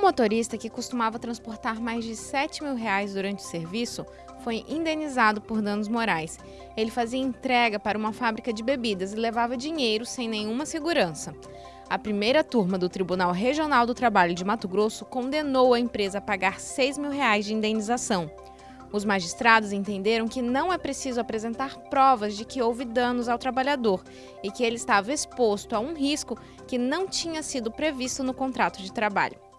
Um motorista, que costumava transportar mais de 7 mil reais durante o serviço, foi indenizado por danos morais. Ele fazia entrega para uma fábrica de bebidas e levava dinheiro sem nenhuma segurança. A primeira turma do Tribunal Regional do Trabalho de Mato Grosso condenou a empresa a pagar 6 mil reais de indenização. Os magistrados entenderam que não é preciso apresentar provas de que houve danos ao trabalhador e que ele estava exposto a um risco que não tinha sido previsto no contrato de trabalho.